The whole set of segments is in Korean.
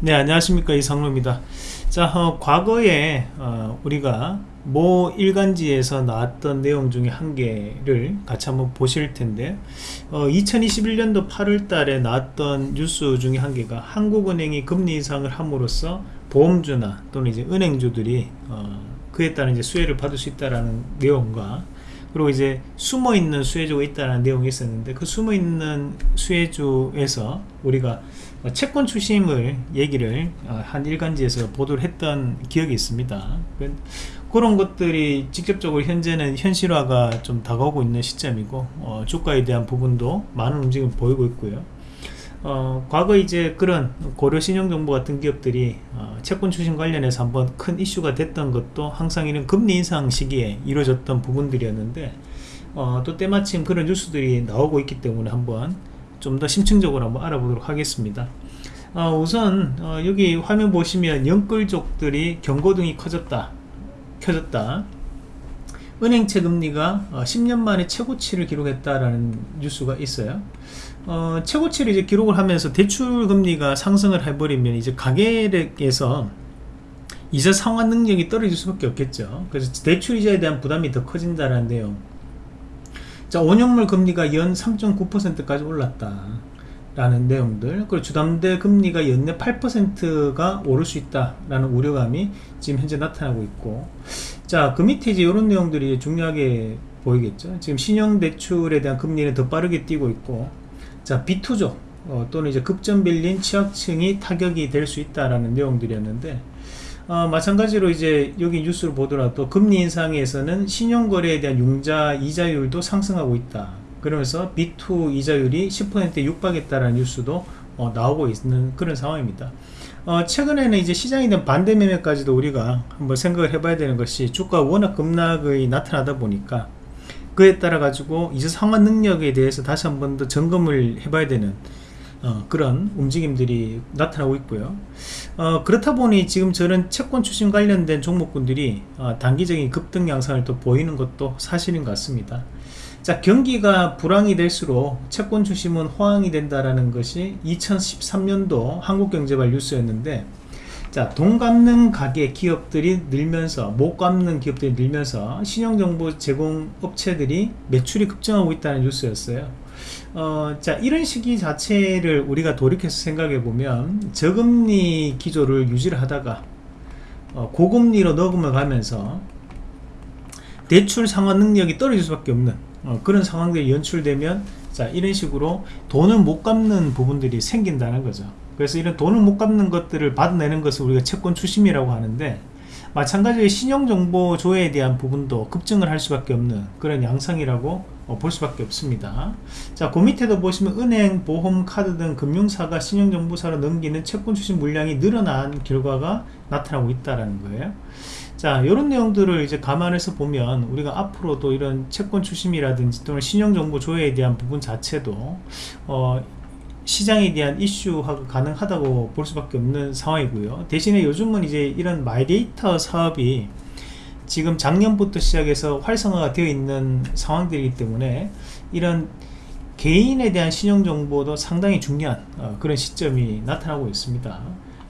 네 안녕하십니까. 이상로입니다. 자 어, 과거에 어, 우리가 모 일간지에서 나왔던 내용 중에 한 개를 같이 한번 보실 텐데 어, 2021년도 8월 달에 나왔던 뉴스 중에 한 개가 한국은행이 금리 인상을 함으로써 보험주나 또는 이제 은행주들이 어, 그에 따른 이제 수혜를 받을 수 있다라는 내용과 그리고 이제 숨어있는 수혜주가 있다는 내용이 있었는데 그 숨어있는 수혜주에서 우리가 채권 추심을 얘기를 어, 한 일간지에서 보도를 했던 기억이 있습니다. 그런 것들이 직접적으로 현재는 현실화가 좀 다가오고 있는 시점이고 어, 주가에 대한 부분도 많은 움직임을 보이고 있고요 어, 과거 이제 그런 고려신용정보 같은 기업들이 어, 채권 추심 관련해서 한번 큰 이슈가 됐던 것도 항상 이런 금리 인상 시기에 이루어졌던 부분들이었는데 어, 또 때마침 그런 뉴스들이 나오고 있기 때문에 한번 좀 더 심층적으로 한번 알아보도록 하겠습니다. 어, 우선 어, 여기 화면 보시면 연끌족들이 경고등이 커졌다 켜졌다. 은행채 금리가 어, 10년 만에 최고치를 기록했다라는 뉴스가 있어요 어, 최고치를 이제 기록을 하면서 대출 금리가 상승을 해버리면 이제 가계액에서 이자 상환 능력이 떨어질 수밖에 없겠죠. 그래서 대출 이자에 대한 부담이 더 커진다는 내용. 자 5년물 금리가 연 3.9%까지 올랐다 라는 내용들. 그리고 주담대 금리가 연내 8%가 오를 수 있다 라는 우려감이 지금 현재 나타나고 있고. 자 그 밑에 이제 이런 내용들이 중요하게 보이겠죠. 지금 신용대출에 대한 금리는 더 빠르게 뛰고 있고 자 비투족 어, 또는 이제 급전 빌린 취약층이 타격이 될 수 있다라는 내용들이었는데 어, 마찬가지로 이제 여기 뉴스를 보더라도 금리 인상에서는 신용거래에 대한 융자 이자율도 상승하고 있다. 그러면서 B2 이자율이 10%에 육박했다라는 뉴스도 어, 나오고 있는 그런 상황입니다. 어, 최근에는 이제 시장에 대한 반대 매매까지도 우리가 한번 생각을 해봐야 되는 것이 주가 워낙 급락이 나타나다 보니까 그에 따라 가지고 이제 상환 능력에 대해서 다시 한 번 더 점검을 해봐야 되는 어, 그런 움직임들이 나타나고 있고요. 어, 그렇다 보니 지금 저런 채권 추심 관련된 종목군들이 어, 단기적인 급등 양상을 또 보이는 것도 사실인 것 같습니다. 자 경기가 불황이 될수록 채권 추심은 호황이 된다라는 것이 2013년도 한국경제발 뉴스였는데 자, 돈 갚는 가게 기업들이 늘면서 못 갚는 기업들이 늘면서 신용정보 제공 업체들이 매출이 급증하고 있다는 뉴스였어요. 어, 자 이런 시기 자체를 우리가 돌이켜서 생각해 보면 저금리 기조를 유지를 하다가 어, 고금리로 녹음을 가면서 대출 상환 능력이 떨어질 수밖에 없는 어, 그런 상황들이 연출되면 자 이런 식으로 돈을 못 갚는 부분들이 생긴다는 거죠 그래서 이런 돈을 못 갚는 것들을 받아내는 것을 우리가 채권 추심이라고 하는데 마찬가지로 신용정보 조회에 대한 부분도 급증을 할 수밖에 없는 그런 양상이라고 어, 볼 수밖에 없습니다. 자그 밑에도 보시면 은행, 보험, 카드 등 금융사가 신용정보사로 넘기는 채권 추심 물량이 늘어난 결과가 나타나고 있다는 거예요. 자 이런 내용들을 이제 감안해서 보면 우리가 앞으로도 이런 채권 추심이라든지 또는 신용정보 조회에 대한 부분 자체도 어, 시장에 대한 이슈가 가능하다고 볼 수밖에 없는 상황이고요. 대신에 요즘은 이제 이런 마이데이터 사업이 지금 작년부터 시작해서 활성화가 되어 있는 상황들이기 때문에 이런 개인에 대한 신용정보도 상당히 중요한 어, 그런 시점이 나타나고 있습니다.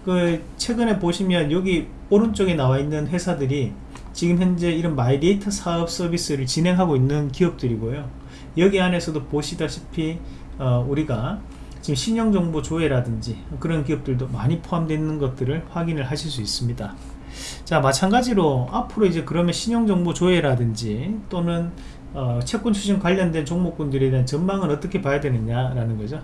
그 최근에 보시면 여기 오른쪽에 나와 있는 회사들이 지금 현재 이런 마이데이터 사업 서비스를 진행하고 있는 기업들이고요. 여기 안에서도 보시다시피 어, 우리가 지금 신용정보 조회라든지 그런 기업들도 많이 포함되어 있는 것들을 확인을 하실 수 있습니다. 자 마찬가지로 앞으로 이제 그러면 신용정보 조회라든지 또는 어, 채권 추심 관련된 종목군들에 대한 전망은 어떻게 봐야 되느냐라는 거죠.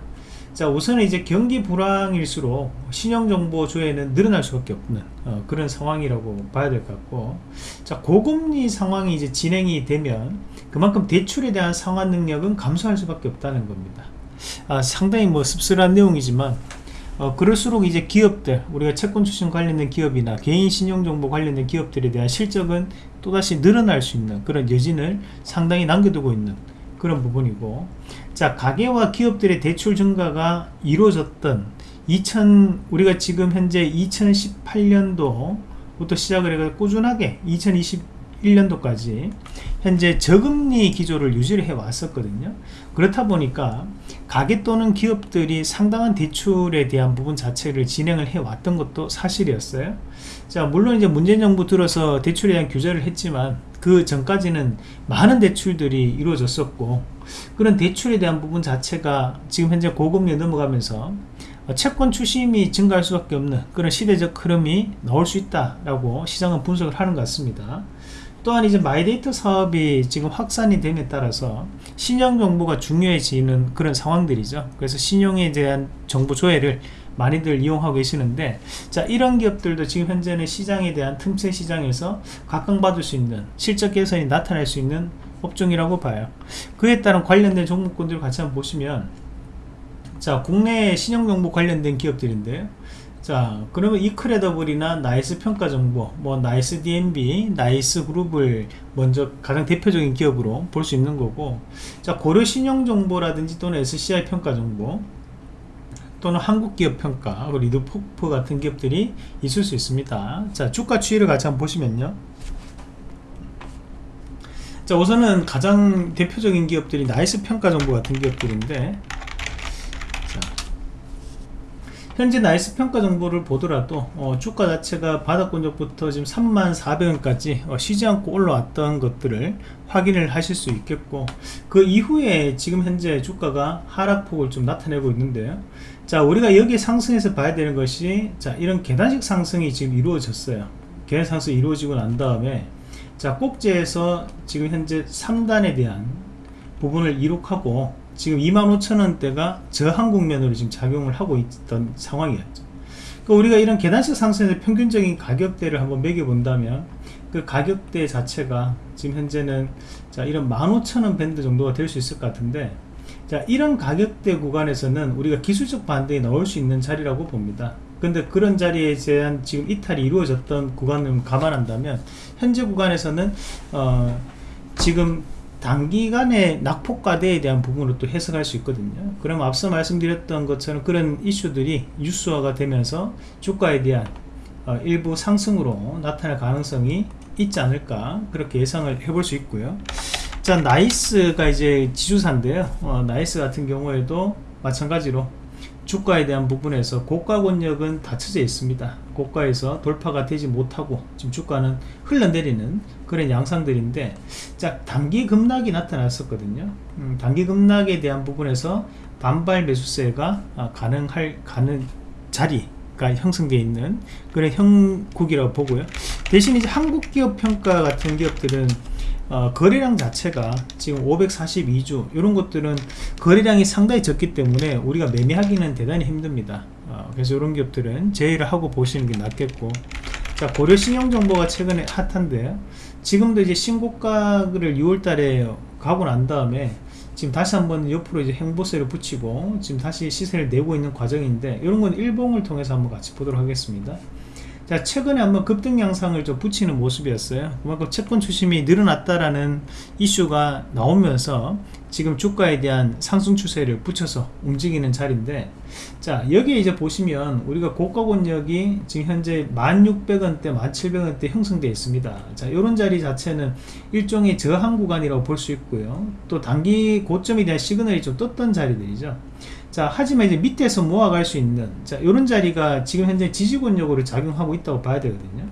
자 우선은 이제 경기 불황일수록 신용정보 조회는 늘어날 수밖에 없는 어, 그런 상황이라고 봐야 될 것 같고 자 고금리 상황이 이제 진행이 되면 그만큼 대출에 대한 상환 능력은 감소할 수밖에 없다는 겁니다 아, 상당히 뭐 씁쓸한 내용이지만 어, 그럴수록 이제 기업들 우리가 채권 추진 관련된 기업이나 개인 신용정보 관련된 기업들에 대한 실적은 또다시 늘어날 수 있는 그런 여진을 상당히 남겨두고 있는 그런 부분이고 자 가계와 기업들의 대출 증가가 이루어졌던 2000 우리가 지금 현재 2018년도부터 시작을 해서 꾸준하게 2020 2021년도까지 현재 저금리 기조를 유지를 해 왔었거든요 그렇다 보니까 가계 또는 기업들이 상당한 대출에 대한 부분 자체를 진행을 해 왔던 것도 사실이었어요 자 물론 이제 문재인 정부 들어서 대출에 대한 규제를 했지만 그 전까지는 많은 대출들이 이루어졌었고 그런 대출에 대한 부분 자체가 지금 현재 고금리에 넘어가면서 채권 추심이 증가할 수밖에 없는 그런 시대적 흐름이 나올 수 있다라고 시장은 분석을 하는 것 같습니다. 또한 이제 마이데이터 사업이 지금 확산이 됨에 따라서 신용 정보가 중요해지는 그런 상황들이죠. 그래서 신용에 대한 정보 조회를 많이들 이용하고 계시는데 자 이런 기업들도 지금 현재는 시장에 대한 틈새 시장에서 각광받을 수 있는 실적 개선이 나타날 수 있는 업종이라고 봐요. 그에 따른 관련된 종목군들 같이 한번 보시면 자 국내 신용정보 관련된 기업들인데요 자 그러면 이크레더블이나 나이스 평가 정보 뭐 나이스 DNB 나이스 그룹을 먼저 가장 대표적인 기업으로 볼 수 있는 거고 자 고려 신용 정보라든지 또는 SCI 평가 정보 또는 한국기업 평가 리드코프 같은 기업들이 있을 수 있습니다. 자 주가 추이를 같이 한번 보시면요. 자 우선은 가장 대표적인 기업들이 나이스 평가 정보 같은 기업들인데 현재 나이스 평가 정보를 보더라도 어, 주가 자체가 바닥권역부터 지금 34,400원까지 어, 쉬지 않고 올라왔던 것들을 확인을 하실 수 있겠고 그 이후에 지금 현재 주가가 하락폭을 좀 나타내고 있는데요. 자 우리가 여기 상승에서 봐야 되는 것이 자 이런 계단식 상승이 지금 이루어졌어요. 계단 상승이 이루어지고 난 다음에 자 꼭지에서 지금 현재 3단에 대한 부분을 이룩하고 지금 25,000원대가 저항 국면으로 지금 작용을 하고 있던 상황이었죠. 그러니까 우리가 이런 계단식 상승의 평균적인 가격대를 한번 매겨본다면 그 가격대 자체가 지금 현재는 자 이런 15,000원 밴드 정도가 될 수 있을 것 같은데 자 이런 가격대 구간에서는 우리가 기술적 반등이 나올 수 있는 자리라고 봅니다. 근데 그런 자리에 대한 지금 이탈이 이루어졌던 구간을 감안한다면 현재 구간에서는 어 지금 단기간의 낙폭과대에 대한 부분으로 또 해석할 수 있거든요. 그럼 앞서 말씀드렸던 것처럼 그런 이슈들이 뉴스화가 되면서 주가에 대한 어, 일부 상승으로 나타날 가능성이 있지 않을까 그렇게 예상을 해볼 수 있고요. 자 나이스가 이제 지주사인데요. 어, 나이스 같은 경우에도 마찬가지로 주가에 대한 부분에서 고가 권역은 닫혀져 있습니다 고가에서 돌파가 되지 못하고 지금 주가는 흘러내리는 그런 양상들인데 자 단기 급락이 나타났었거든요. 음, 단기 급락에 대한 부분에서 반발 매수세가 아, 가능할 가능 자리가 형성되어 있는 그런 형국이라고 보고요. 대신 이제 한국 기업 평가 같은 기업들은 어, 거래량 자체가 지금 542주 이런 것들은 거래량이 상당히 적기 때문에 우리가 매매하기는 대단히 힘듭니다 어, 그래서 이런 기업들은 제의를 하고 보시는 게 낫겠고. 자 고려 신용정보가 최근에 핫한데 지금도 이제 신고가를 6월달에 가고 난 다음에 지금 다시 한번 옆으로 이제 행보세를 붙이고 지금 다시 시세를 내고 있는 과정인데 이런 건 일봉을 통해서 한번 같이 보도록 하겠습니다 자 최근에 한번 급등 양상을 좀 붙이는 모습이었어요. 그만큼 채권 추심이 늘어났다라는 이슈가 나오면서 지금 주가에 대한 상승 추세를 붙여서 움직이는 자리인데 자 여기에 이제 보시면 우리가 고가 권역이 지금 현재 1600원대 1700원대 형성되어 있습니다. 자 이런 자리 자체는 일종의 저항 구간이라고 볼 수 있고요. 또 단기 고점에 대한 시그널이 좀 떴던 자리들이죠 자 하지만 이제 밑에서 모아갈 수 있는 자 이런 자리가 지금 현재 지지권력으로 작용하고 있다고 봐야 되거든요.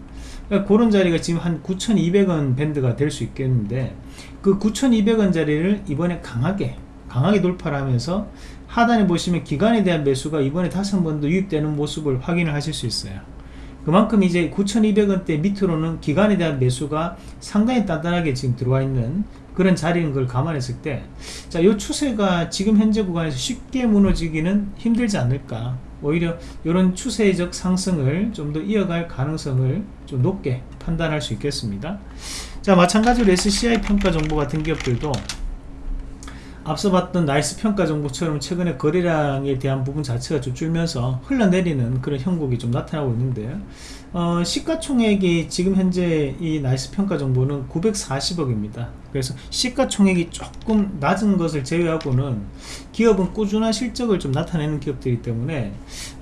그러니까 그런 자리가 지금 한 9,200원 밴드가 될 수 있겠는데 그 9,200원 자리를 이번에 강하게 강하게 돌파를 하면서 하단에 보시면 기간에 대한 매수가 이번에 다시 한 번 더 유입되는 모습을 확인을 하실 수 있어요. 그만큼 이제 9,200원대 밑으로는 기간에 대한 매수가 상당히 단단하게 지금 들어와 있는 그런 자리인 걸 감안했을 때, 자, 이 추세가 지금 현재 구간에서 쉽게 무너지기는 힘들지 않을까. 오히려 이런 추세적 상승을 좀 더 이어갈 가능성을 좀 높게 판단할 수 있겠습니다. 자, 마찬가지로 SCI 평가 정보 같은 기업들도 앞서 봤던 나이스 평가 정보처럼 최근에 거래량에 대한 부분 자체가 좀 줄면서 흘러내리는 그런 형국이 좀 나타나고 있는데 어, 시가총액이 지금 현재 이 나이스 평가 정보는 940억입니다. 그래서 시가총액이 조금 낮은 것을 제외하고는 기업은 꾸준한 실적을 좀 나타내는 기업들이기 때문에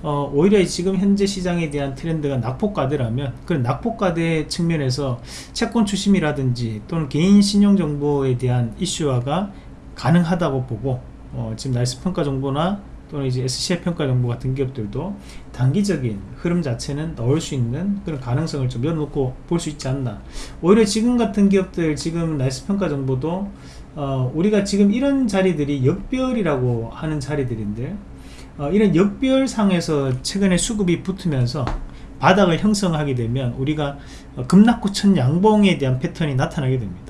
어, 오히려 지금 현재 시장에 대한 트렌드가 낙폭과대라면 그런 낙폭과대 측면에서 채권 추심이라든지 또는 개인 신용 정보에 대한 이슈화가 가능하다고 보고 어, 지금 날씨 평가 정보나 또는 이제 SCI 평가 정보 같은 기업들도 단기적인 흐름 자체는 넣을 수 있는 그런 가능성을 좀 열어놓고 볼 수 있지 않나. 오히려 지금 같은 기업들 지금 날씨 평가 정보도 어, 우리가 지금 이런 자리들이 역별이라고 하는 자리들인데 어, 이런 역별상에서 최근에 수급이 붙으면서 바닥을 형성하게 되면 우리가 어, 급락후 천 양봉에 대한 패턴이 나타나게 됩니다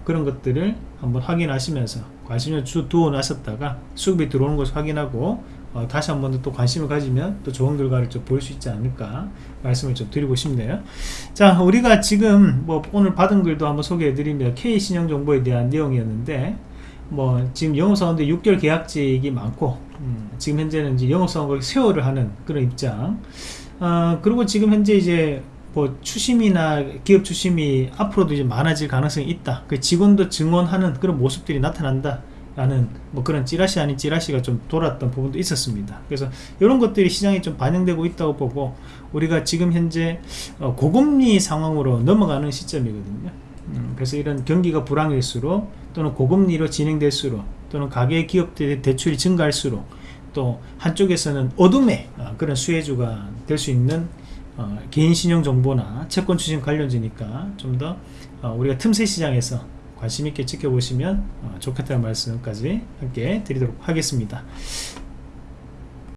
어, 그런 것들을 한번 확인하시면서 관심을 주 두어 놨었다가 수급이 들어오는 것을 확인하고 어, 다시 한 번 더 또 관심을 가지면 또 좋은 결과를 좀 볼 수 있지 않을까 말씀을 좀 드리고 싶네요. 자 우리가 지금 뭐 오늘 받은 글도 한번 소개해 드리면 K신용정보에 대한 내용이었는데 뭐 지금 영업사원들 6개월 계약직이 많고 음, 지금 현재는 이제 영업사원과 세월을 하는 그런 입장. 어, 그리고 지금 현재 이제 뭐 추심이나 기업 추심이 앞으로도 이제 많아질 가능성이 있다. 그 직원도 증언하는 그런 모습들이 나타난다. 라는 뭐 그런 찌라시 아닌 찌라시가 좀 돌았던 부분도 있었습니다. 그래서 이런 것들이 시장에 좀 반영되고 있다고 보고 우리가 지금 현재 어, 고금리 상황으로 넘어가는 시점이거든요. 음, 그래서 이런 경기가 불황일수록 또는 고금리로 진행될수록 또는 가계 기업들의 대출이 증가할수록 또 한쪽에서는 어둠의 어, 그런 수혜주가 될 수 있는 어, 개인 신용 정보나 채권 추진 관련주니까 좀더 어, 우리가 틈새 시장에서 관심 있게 지켜보시면 어, 좋겠다는 말씀까지 함께 드리도록 하겠습니다.